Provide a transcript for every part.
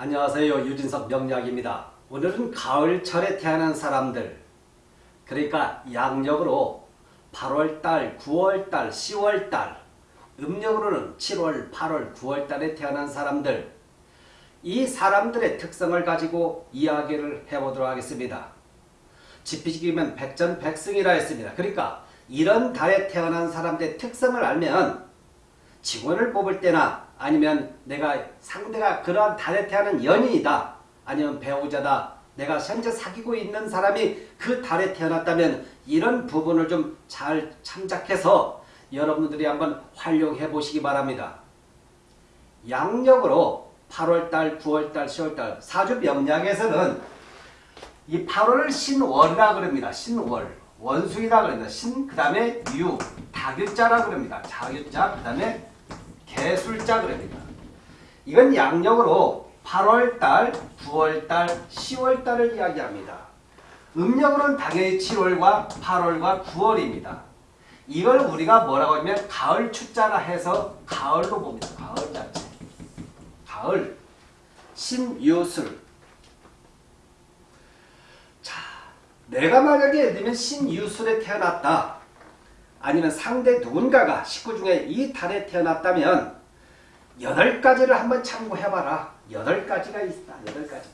안녕하세요. 유진석 명약입니다 오늘은 가을철에 태어난 사람들 그러니까 양력으로 8월달, 9월달, 10월달 음력으로는 7월, 8월, 9월달에 태어난 사람들 이 사람들의 특성을 가지고 이야기를 해보도록 하겠습니다. 지피지기면 백전백승이라 했습니다. 그러니까 이런 달에 태어난 사람들의 특성을 알면 직원을 뽑을 때나 아니면 내가 상대가 그러한 태어난 연인이다. 아니면 배우자다. 내가 현재 사귀고 있는 사람이 그 달에 태어났다면 이런 부분을 좀 잘 참작해서 여러분들이 한번 활용해 보시기 바랍니다. 양력으로 8월달, 9월달, 10월달 사주 명량에서는 이 8월을 신월이라 그럽니다. 신월. 원숭이라 그럽니다. 신, 그 다음에 유, 다교자라 그럽니다. 자교자, 그 다음에 개술자 그럽니다. 이건 양력으로 8월달, 9월달, 10월달을 이야기합니다. 음력으로는 당연히 7월과 8월과 9월입니다. 이걸 우리가 뭐라고 하면 가을 추자라 해서 가을로 봅니다. 가을 자체. 가을. 신유술. 자, 내가 만약에 예를 들면 신유술에 태어났다. 아니면 상대 누군가가 식구 중에 이 달에 태어났다면 여덟 가지를 한번 참고해봐라. 여덟 가지가 있다. 여덟 가지.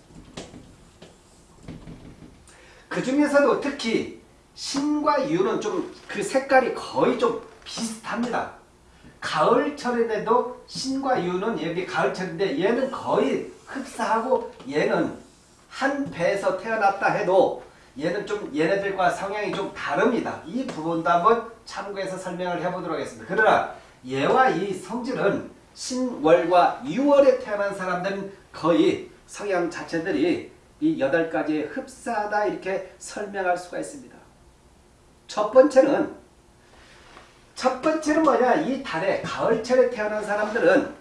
그 중에서도 특히 신과 유는 좀 그 색깔이 거의 좀 비슷합니다. 가을철인데도 신과 유는 여기 가을철인데 얘는 거의 흡사하고 얘는 한 배에서 태어났다 해도 얘는 좀 얘네들과 성향이 좀 다릅니다. 이 부분도 한번 참고해서 설명을 해보도록 하겠습니다. 그러나 얘와 이 성질은 신월과 유월에 태어난 사람들은 거의 성향 자체들이 이 여덟 가지 흡사하다 이렇게 설명할 수가 있습니다. 첫 번째는 첫 번째는 뭐냐 이 달에 가을철에 태어난 사람들은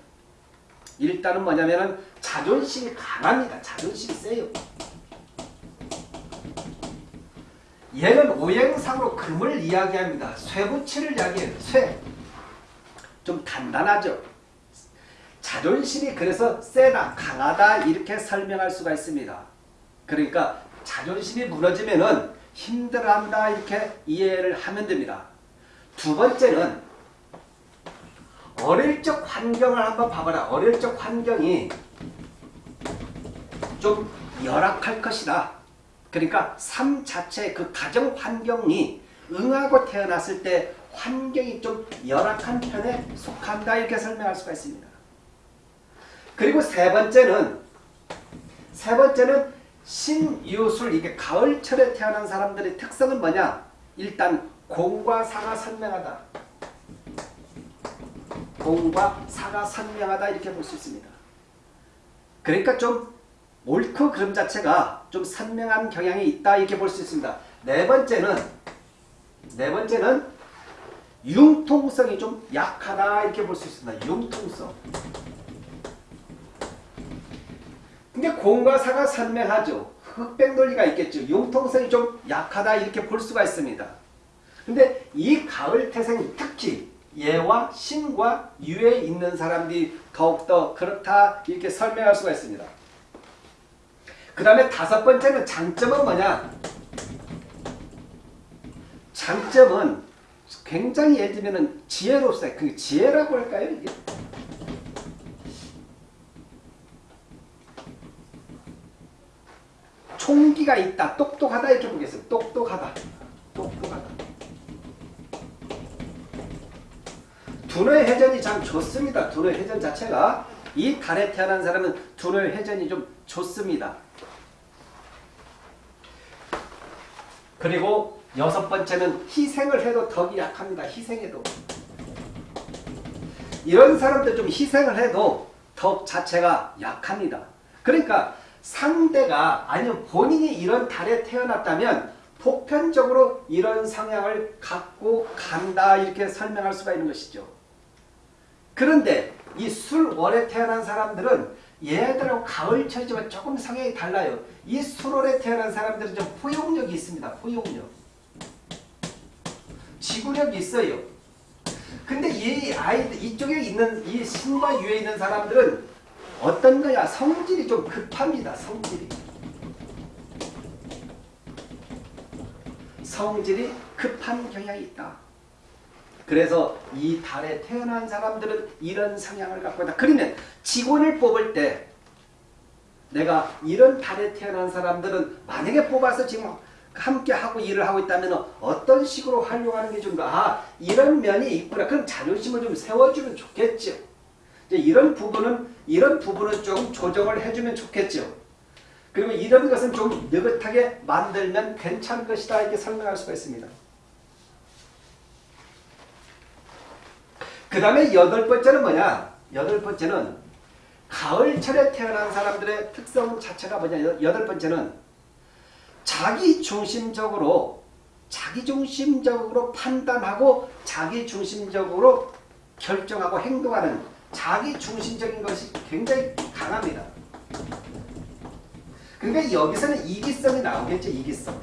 일단은 뭐냐면은 자존심이 강합니다. 자존심이 세요. 얘는 오행상으로 금을 이야기합니다. 쇠붙이를 이야기해요. 쇠. 좀 단단하죠. 자존심이 그래서 세다, 강하다 이렇게 설명할 수가 있습니다. 그러니까 자존심이 무너지면은 힘들어한다 이렇게 이해를 하면 됩니다. 두 번째는 어릴 적 환경을 한번 봐봐라. 어릴 적 환경이 좀 열악할 것이다. 그러니까 삶 자체 그 가정 환경이 응하고 태어났을 때 환경이 좀 열악한 편에 속한다 이렇게 설명할 수가 있습니다. 그리고 세 번째는 세 번째는 신유술 이게 가을철에 태어난 사람들의 특성은 뭐냐? 일단 공과 사가 선명하다. 공과 사가 선명하다 이렇게 볼 수 있습니다. 그러니까 좀 옳고 그름 자체가 좀 선명한 경향이 있다 이렇게 볼 수 있습니다. 네 번째는 네 번째는 융통성이 좀 약하다 이렇게 볼 수 있습니다. 융통성. 근데 공과 사가 선명하죠. 흑백 논리가 있겠죠. 융통성이 좀 약하다 이렇게 볼 수가 있습니다. 근데 이 가을 태생 특히 예와 신과 유에 있는 사람들이 더욱더 그렇다 이렇게 설명할 수가 있습니다. 그 다음에 다섯 번째는 장점은 뭐냐? 장점은 굉장히 예를 들면 지혜로서요. 그 지혜라고 할까요? 이게? 총기가 있다. 똑똑하다 이렇게 보겠습니다. 똑똑하다. 똑똑하다. 두뇌 회전이 참 좋습니다. 두뇌 회전 자체가 이 달에 태어난 사람은 두뇌 회전이 좀 좋습니다. 그리고 여섯 번째는 희생을 해도 덕이 약합니다. 희생해도. 이런 사람들 좀 희생을 해도 덕 자체가 약합니다. 그러니까 상대가 아니면 본인이 이런 달에 태어났다면 보편적으로 이런 성향을 갖고 간다 이렇게 설명할 수가 있는 것이죠. 그런데 이 술월에 태어난 사람들은 얘들하고 가을철이지만 조금 성향이 달라요. 이 술월에 태어난 사람들은 좀 포용력이 있습니다. 포용력. 지구력이 있어요. 근데 이 아이들 이쪽에 있는 이 신과 유에 있는 사람들은 어떤 거야? 성질이 좀 급합니다. 성질이. 성질이 급한 경향이 있다. 그래서 이 달에 태어난 사람들은 이런 성향을 갖고 있다. 그러면 직원을 뽑을 때 내가 이런 달에 태어난 사람들은 만약에 뽑아서 지금 함께 하고 일을 하고 있다면 어떤 식으로 활용하는 게 좋은가? 아, 이런 면이 있구나. 그럼 자존심을 좀 세워주면 좋겠죠. 이제 이런 부분은 이런 부분은 좀 조정을 해주면 좋겠죠. 그리고 이런 것은 좀 느긋하게 만들면 괜찮을 것이다 이렇게 설명할 수가 있습니다. 그 다음에 여덟 번째는 뭐냐? 여덟 번째는 가을철에 태어난 사람들의 특성 자체가 뭐냐? 여덟 번째는 자기 중심적으로 자기 중심적으로 판단하고 자기 중심적으로 결정하고 행동하는 자기 중심적인 것이 굉장히 강합니다. 그러니까 여기서는 이기성이 나오겠죠. 이기성.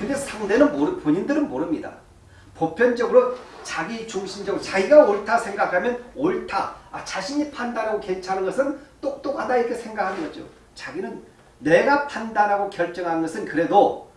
근데 상대는 모르, 본인들은 모릅니다. 보편적으로 자기 중심적으로 자기가 옳다 생각하면 옳다. 아, 자신이 판단하고 괜찮은 것은 똑똑하다 이렇게 생각하는 거죠. 자기는 내가 판단하고 결정한 것은 그래도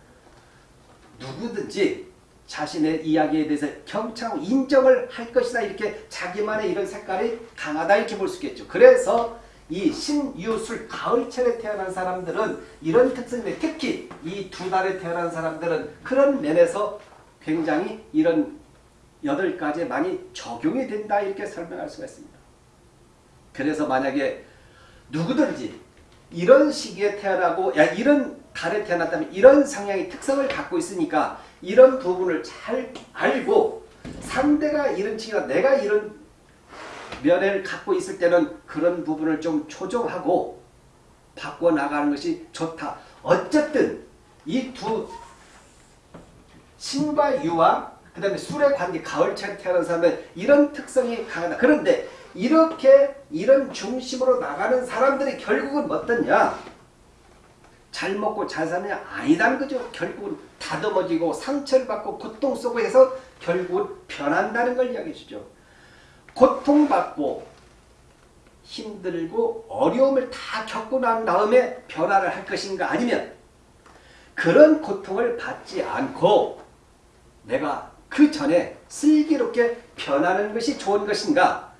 누구든지 자신의 이야기에 대해서 경청하고 인정을 할 것이다 이렇게 자기만의 이런 색깔이 강하다 이렇게 볼 수 있겠죠. 그래서 이 신유술 가을철에 태어난 사람들은 이런 특성인데 특히 이 두 달에 태어난 사람들은 그런 면에서 굉장히 이런 여덟 가지에 많이 적용이 된다 이렇게 설명할 수가 있습니다. 그래서 만약에 누구든지 이런 시기에 태어나고 야 이런 달에 태어났다면 이런 성향의 특성을 갖고 있으니까 이런 부분을 잘 알고 상대가 이런 층이나 내가 이런 면을 갖고 있을 때는 그런 부분을 좀 조정하고 바꿔나가는 것이 좋다. 어쨌든 이 두 신과 유와 그 다음에 술의 관계, 가을철에 태어난 사람은 이런 특성이 강하다. 그런데 이렇게 이런 중심으로 나가는 사람들이 결국은 어떠냐? 잘 먹고 잘 사느냐? 아니다는 거죠. 결국은 다듬어지고 상처를 받고 고통 속에서 결국은 변한다는 걸 이야기해 주죠. 고통받고 힘들고 어려움을 다 겪고 난 다음에 변화를 할 것인가 아니면 그런 고통을 받지 않고 내가 그 전에 슬기롭게 변하는 것이 좋은 것인가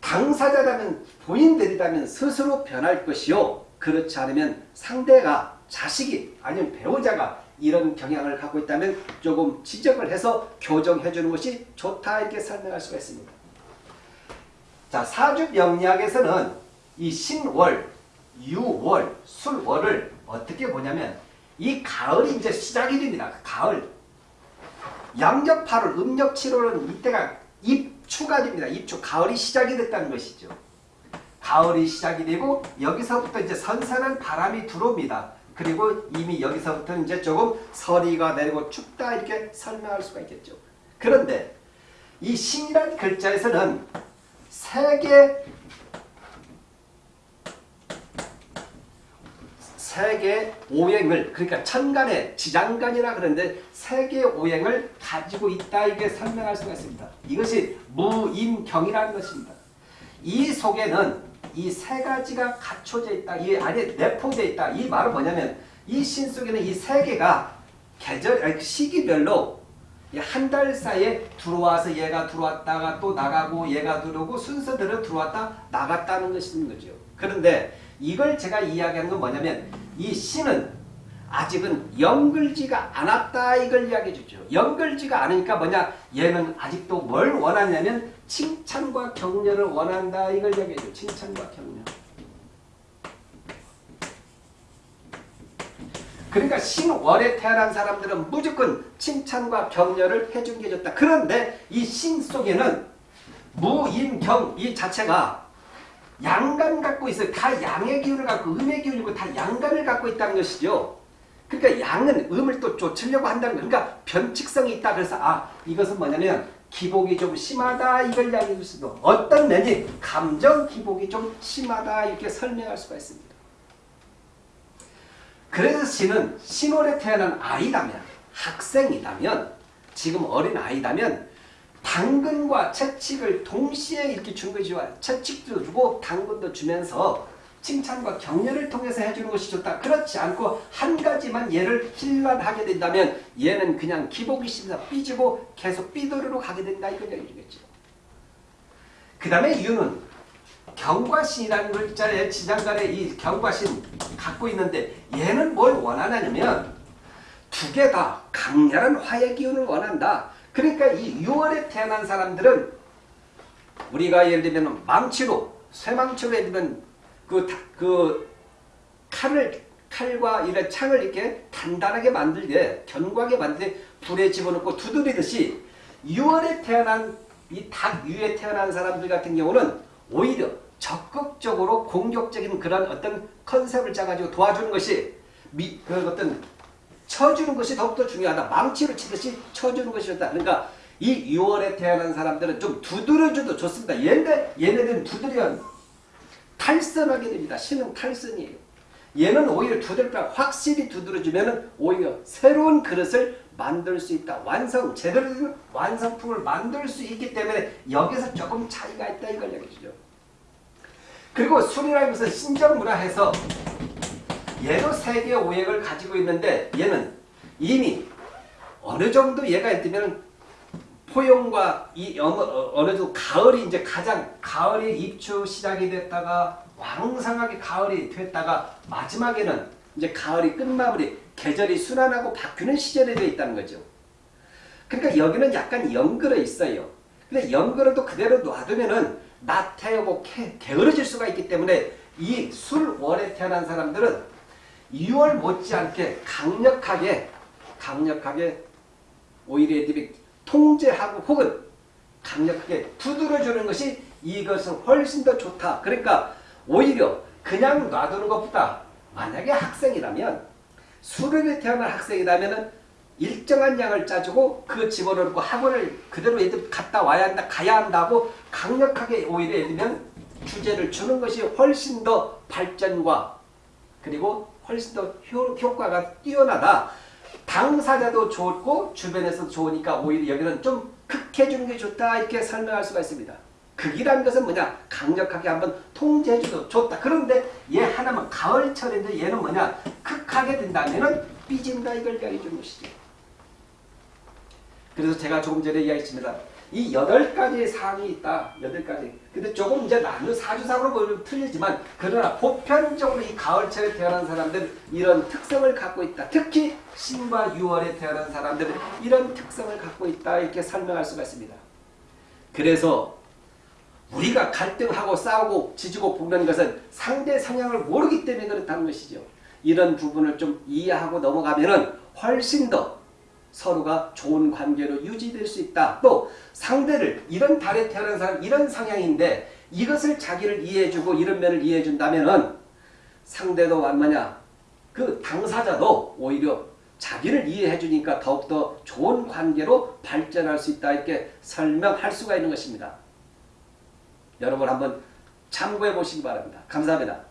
당사자라면 본인들이라면 스스로 변할 것이요 그렇지 않으면 상대가 자식이 아니면 배우자가 이런 경향을 갖고 있다면 조금 지적을 해서 교정해 주는 것이 좋다 이렇게 설명할 수가 있습니다. 자 사주 명리학에서는 이 신월, 유월, 술월을 어떻게 보냐면 이 가을이 이제 시작이 됩니다. 가을. 양력 8월, 음력 7월은 이때가 입추가 됩니다. 입추. 가을이 시작이 됐다는 것이죠. 가을이 시작이 되고 여기서부터 이제 선선한 바람이 들어옵니다. 그리고 이미 여기서부터 이제 조금 서리가 내리고 춥다 이렇게 설명할 수가 있겠죠. 그런데 이 신이라는 글자에서는 세계 세계 오행을 그러니까 천간의 지장간이라 그러는데 세계 오행을 가지고 있다 이게 설명할 수가 있습니다. 이것이 무임경이라는 것입니다. 이 속에는 이 세 가지가 갖춰져 있다. 이 안에 내포되어 있다. 이 말은 뭐냐면 이 신 속에는 이 세 개가 계절 아니 시기별로 한 달 사이에 들어와서 얘가 들어왔다가 또 나가고 얘가 들어오고 순서대로 들어왔다 나갔다는 것인 거죠. 그런데 이걸 제가 이야기하는 건 뭐냐면 이 신은 아직은 연글지가 않았다 이걸 이야기해 주죠. 연글지가 않으니까 뭐냐 얘는 아직도 뭘 원하냐면 칭찬과 격려를 원한다 이걸 이야기해 줘. 칭찬과 격려. 그러니까 신월에 태어난 사람들은 무조건 칭찬과 격려를 해준 게 좋다. 그런데 이 신 속에는 무인경 이 자체가 양간 갖고 있어요. 다 양의 기운을 갖고 음의 기운이고 다 양간을 갖고 있다는 것이죠. 그러니까 양은 음을 또 쫓으려고 한다는 거 그러니까 변칙성이 있다. 그래서 아 이것은 뭐냐면 기복이 좀 심하다 이걸 이야기해 줄 수도 어떤 면이 감정 기복이 좀 심하다 이렇게 설명할 수가 있습니다. 그래서 신은 신월에 태어난 아이라면 학생이라면 지금 어린 아이라면 당근과 채찍을 동시에 이렇게 주는 것이 좋아요. 채찍도 주고 당근도 주면서 칭찬과 격려를 통해서 해주는 것이 좋다. 그렇지 않고 한 가지만 얘를 힐난하게 된다면 얘는 그냥 기복이십니다. 삐지고 계속 삐도르로 가게 된다. 이걸 얘기겠죠. 그 다음에 이유는 경과신이라는 글자에 지장간에 이 경과신 갖고 있는데 얘는 뭘 원하냐면 두 개 다 강렬한 화의 기운을 원한다. 그러니까 이 6월에 태어난 사람들은 우리가 예를 들면 망치로 쇠망치로 예를 들면 그, 다- 그 칼을 칼과 이런 창을 이렇게 단단하게 만들게 견고하게 만들게 불에 집어넣고 두드리듯이 6월에 태어난 이 닭 유에 태어난 사람들 같은 경우는 오히려 적극적으로 공격적인 그런 어떤 컨셉을 짜가지고 도와주는 것이 미, 그 어떤 쳐주는 것이 더욱더 중요하다. 망치로 치듯이 쳐주는 것이 좋다. 그러니까 이 6월에 태어난 사람들은 좀 두드려줘도 좋습니다. 얘네, 얘네들은 두드리면 탈선하게 됩니다. 신은 탈선이에요. 얘는 오히려 두들까 확실히 두드려주면 오히려 새로운 그릇을 만들 수 있다. 완성, 제대로 된 완성품을 만들 수 있기 때문에 여기서 조금 차이가 있다 이걸 얘기해주죠. 그리고 술이라는 것은 신정문화해서 얘도 세계 오행을 가지고 있는데 얘는 이미 어느 정도 얘가 있으면 포용과 이 어느, 어느 정도 가을이 이제 가장 가을이 입추 시작이 됐다가 왕성하게 가을이 됐다가 마지막에는 이제 가을이 끝마무리 계절이 순환하고 바뀌는 시절에 되어 있다는 거죠. 그러니까 여기는 약간 연그러 있어요. 근데 연그러도 그대로 놔두면은 나태하고 게- 게으러질 수가 있기 때문에 이 술월에 태어난 사람들은 2월 못지않게 강력하게 강력하게 오히려 애들이 통제하고 혹은 강력하게 두드려주는 것이 이것은 훨씬 더 좋다. 그러니까 오히려 그냥 놔두는 것보다 만약에 학생이라면 수련에 태어난 학생이라면 일정한 양을 짜주고 그 집어넣고 학원을 그대로 애들 갔다 와야 한다 가야 한다고 강력하게 오히려 예를 들면 주제를 주는 것이 훨씬 더 발전과 그리고 훨씬 더 효, 효과가 뛰어나다. 당사자도 좋고 주변에서도 좋으니까 오히려 여기는 좀 극해주는 게 좋다 이렇게 설명할 수가 있습니다. 극이라는 것은 뭐냐 강력하게 한번 통제해줘도 좋다. 그런데 얘 하나만 가을철인데 얘는 뭐냐 극하게 된다면은 삐진다 이걸 이야기해 것이죠. 그래서 제가 조금 전에 이야기했습니다. 이 여덟 가지의 사항이 있다. 여덟 가지. 근데 조금 이제 나누 사주상으로 보면 틀리지만 그러나 보편적으로 이 가을철에 태어난 사람들 이런 특성을 갖고 있다. 특히 신과 유월에 태어난 사람들은 이런 특성을 갖고 있다. 이렇게 설명할 수가 있습니다. 그래서 우리가 갈등하고 싸우고 지지고 볶는 것은 상대 성향을 모르기 때문에 그렇다는 것이죠. 이런 부분을 좀 이해하고 넘어가면 은 훨씬 더 서로가 좋은 관계로 유지될 수 있다. 또 상대를 이런 달에 태어난 사람 이런 성향인데 이것을 자기를 이해해주고 이런 면을 이해해준다면 은 상대도 얼마냐 그 당사자도 오히려 자기를 이해해주니까 더욱더 좋은 관계로 발전할 수 있다 이렇게 설명할 수가 있는 것입니다. 여러분 한번 참고해 보시기 바랍니다. 감사합니다.